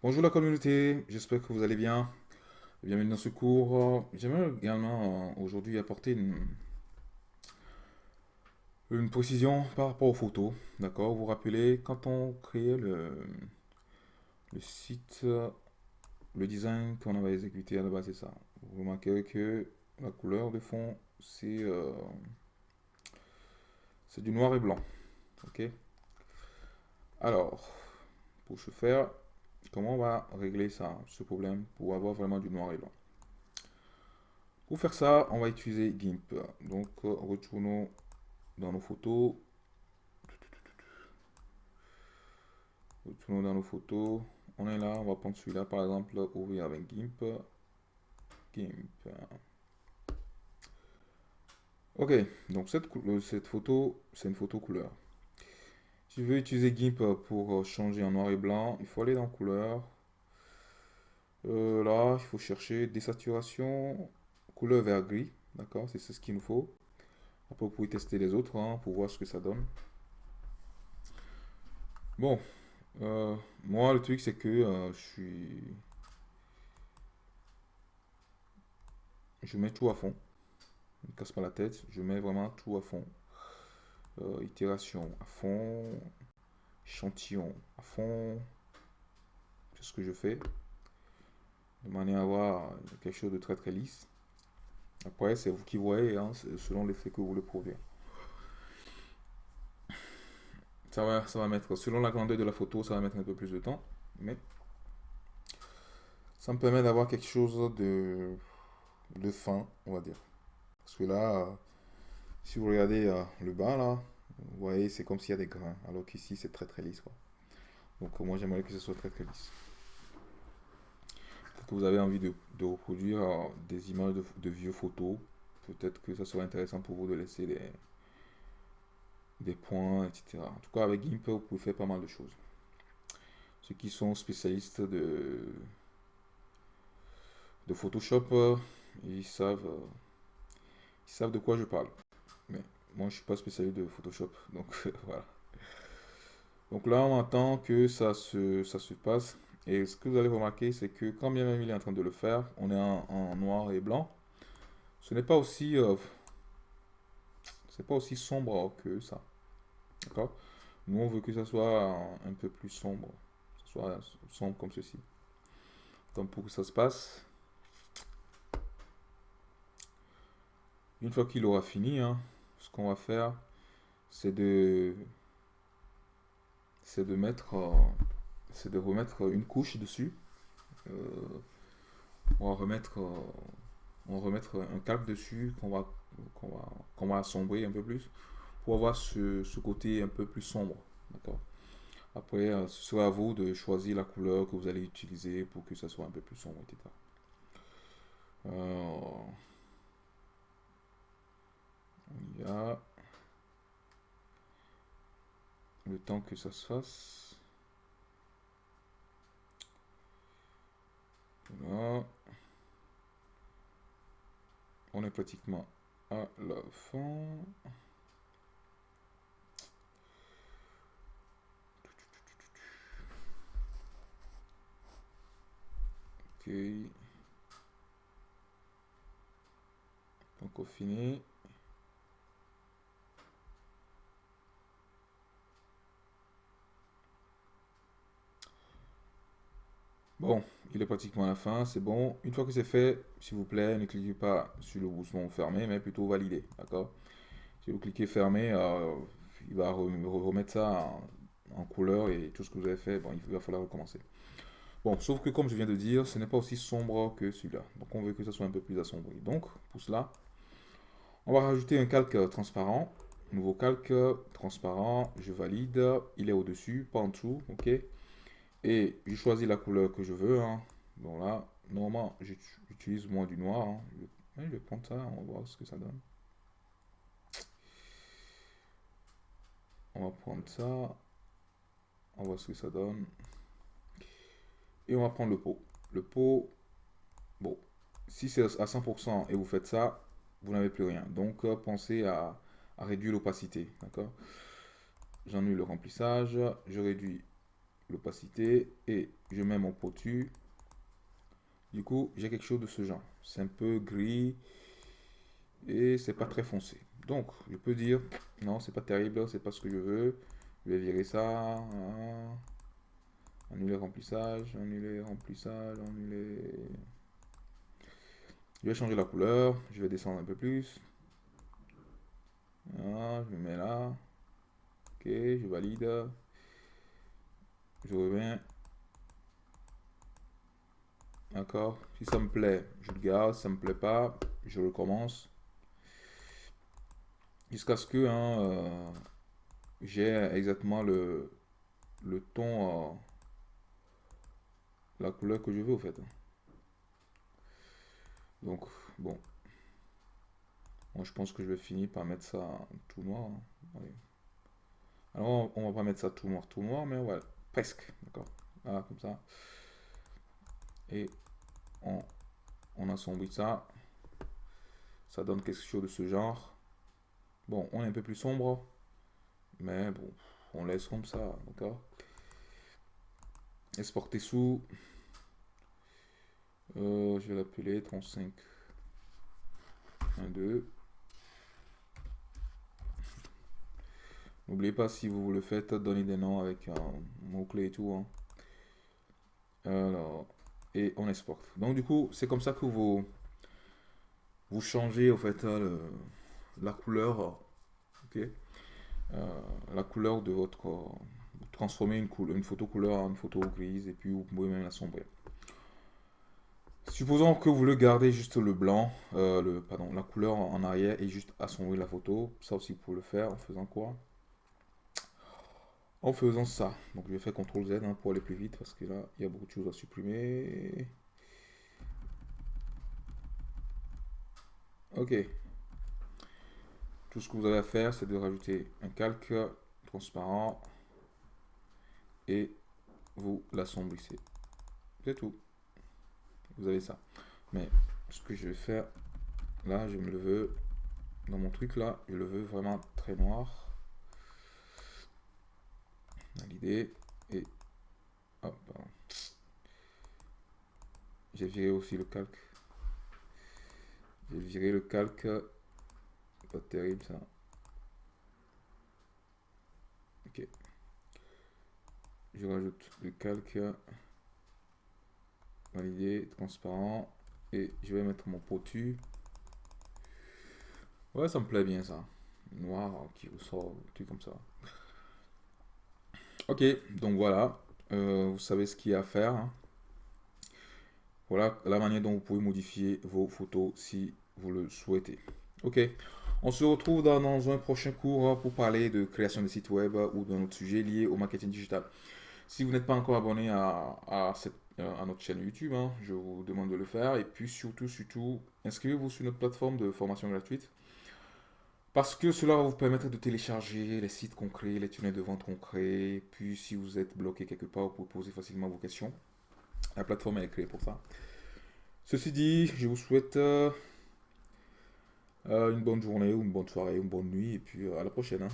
Bonjour la communauté, j'espère que vous allez bien. Bienvenue dans ce cours. J'aimerais également euh, aujourd'hui apporter une, précision par rapport aux photos. D'accord? Vous vous rappelez, quand on créait le, le site, le design qu'on avait exécuté à la base, c'est ça? Vous remarquez que la couleur de fond, c'est euh, du noir et blanc. Ok? Alors, pour ce faire, Comment on va régler ça, ce problème, pour avoir vraiment du noir et blanc? Pour faire ça, on va utiliser GIMP. Donc, euh, retournons dans nos photos. Retournons dans nos photos. On est là, on va prendre celui-là, par exemple, ouvrir avec GIMP. GIMP. Ok, donc cette, cette photo, c'est une photo couleur. Si veux utiliser GIMP pour euh, changer en noir et blanc, il faut aller dans couleur. Euh, là, il faut chercher désaturation, couleur vert gris. D'accord, c'est ce qu'il nous faut. Après, vous pouvez tester les autres hein, pour voir ce que ça donne. Bon, euh, moi, le truc, c'est que je suis... Je mets tout à fond. Ne casse pas la tête. Je mets vraiment tout à fond. Euh, itération à fond, échantillon à fond. C'est ce que je fais. De manière à avoir quelque chose de très très lisse. Après, c'est vous qui voyez, hein, selon l'effet que vous voulez produire. Ça va, ça va mettre, selon la grandeur de la photo, ça va mettre un peu plus de temps. Mais ça me permet d'avoir quelque chose de, de fin, on va dire. Parce que là, si vous regardez euh, le bas là, vous voyez, c'est comme s'il y a des grains. Alors qu'ici, c'est très très lisse. Donc moi, j'aimerais que ce soit très très lisse. que vous avez envie de, reproduire euh, des images de, vieux photos. Peut-être que ça serait intéressant pour vous de laisser des, des points, etc. En tout cas, avec GIMP, vous pouvez faire pas mal de choses. Ceux qui sont spécialistes de, de Photoshop, euh, ils savent, ils savent de quoi je parle. Moi, je suis pas spécialiste de Photoshop, donc voilà. Donc là, on attend que ça se, ça se passe. Et ce que vous allez remarquer, c'est que quand bien même il est en train de le faire, on est en, noir et blanc. Ce n'est pas aussi, euh, c'est pas aussi sombre que ça. D'accord? Nous, on veut que ça soit un peu plus sombre. Que soit sombre comme ceci. Donc pour que ça se passe, une fois qu'il aura fini, hein, ce qu'on va faire, c'est de, c'est de mettre, euh, c'est de remettre une couche dessus. Euh, on va remettre, euh, on va remettre un calque dessus qu'on va, qu'on va, qu'on va assombrer un peu plus pour avoir ce, ce côté un peu plus sombre. D'accord? Après, ce sera à vous de choisir la couleur que vous allez utiliser pour que ça soit un peu plus sombre, etc. On y va. Le temps que ça se fasse. On est pratiquement à la fin. Ok. Donc, au fini. Bon, il est pratiquement à la fin, c'est bon. Une fois que c'est fait, s'il vous plaît, ne cliquez pas sur le bouton fermé, mais plutôt valider, d'accord? Si vous cliquez fermé, euh, il va remettre ça en, couleur et tout ce que vous avez fait, bon, il va falloir recommencer. Bon, sauf que comme je viens de dire, ce n'est pas aussi sombre que celui-là. Donc on veut que ça soit un peu plus assombri. Donc, pour cela, on va rajouter un calque transparent. Nouveau calque transparent, je valide. Il est au-dessus, pas en dessous, ok? Et je choisis la couleur que je veux. Hein. Donc là, normalement, j'utilise moins du noir. Hein. Je, vais prendre ça, on va voir ce que ça donne. On va prendre ça. On va voir ce que ça donne. Et on va prendre le pot. Le pot, bon, si c'est à 100% et vous faites ça, vous n'avez plus rien. Donc, euh, pensez à, à réduire l'opacité. D'accord? J'ennuie le remplissage. Je réduis l'opacité et je mets mon potu. Du coup, j'ai quelque chose de ce genre. C'est un peu gris et c'est pas très foncé. Donc, je peux dire, non, c'est pas terrible, c'est pas ce que je veux. Je vais virer ça. Hein. Annuler remplissage, annuler remplissage, annuler... Je vais changer la couleur, je vais descendre un peu plus. je me mets là. Ok, je valide. Je reviens. D'accord Si ça me plaît, je le garde. Si ça me plaît pas, je recommence. Jusqu'à ce que hein, euh, j'ai exactement le, le ton, euh, la couleur que je veux au fait. Donc, bon. Moi, je pense que je vais finir par mettre ça tout noir. Hein. Alors, on va pas mettre ça tout noir, tout noir, mais ouais, presque. D'accord Voilà, comme ça. Et on, on assombrit ça. Ça donne quelque chose de ce genre. Bon, on est un peu plus sombre. Mais bon, on laisse comme ça. D'accord Exporter sous. Euh, je vais l'appeler 35. 1, 2. N'oubliez pas, si vous le faites, donner des noms avec un mot-clé et tout. Hein. Alors, et on exporte. Donc, du coup, c'est comme ça que vous, vous changez, au fait, hein, la couleur. Euh, La couleur de votre... une, couleur, une photo couleur en une photo grise et puis vous pouvez même la sombrer. Supposons que vous le gardez juste le blanc, euh, le, pardon, la couleur en arrière et juste assombrir la photo. Ça aussi, vous pouvez le faire en faisant quoi? En faisant ça. Donc je vais faire CTRL Z hein, pour aller plus vite parce que là, il y a beaucoup de choses à supprimer. Ok. Tout ce que vous avez à faire, c'est de rajouter un calque transparent et vous l'assombrissez. C'est tout. Vous avez ça. Mais ce que je vais faire, là, je me le veux, dans mon truc là, je le veux vraiment très noir l'idée et j'ai viré aussi le calque. J'ai viré le calque. Pas terrible ça. Ok. Je rajoute le calque. Validé transparent. Et je vais mettre mon potu. Ouais ça me plaît bien ça. Noir qui ressort tout comme ça Ok, donc voilà, euh, vous savez ce qu'il y a à faire. Hein. Voilà la manière dont vous pouvez modifier vos photos si vous le souhaitez. Ok, on se retrouve dans, un prochain cours pour parler de création de sites web ou d'un autre sujet lié au marketing digital. Si vous n'êtes pas encore abonné à, à, euh, notre chaîne YouTube, hein, je vous demande de le faire. Et puis surtout, surtout, inscrivez-vous sur notre plateforme de formation gratuite. Parce que cela va vous permettre de télécharger les sites crée, les tunnels de vente crée. Puis si vous êtes bloqué quelque part, vous pouvez poser facilement vos questions. La plateforme est créée pour ça. Ceci dit, je vous souhaite euh, euh, une bonne journée, ou une bonne soirée, une bonne nuit. Et puis euh, à la prochaine. Hein.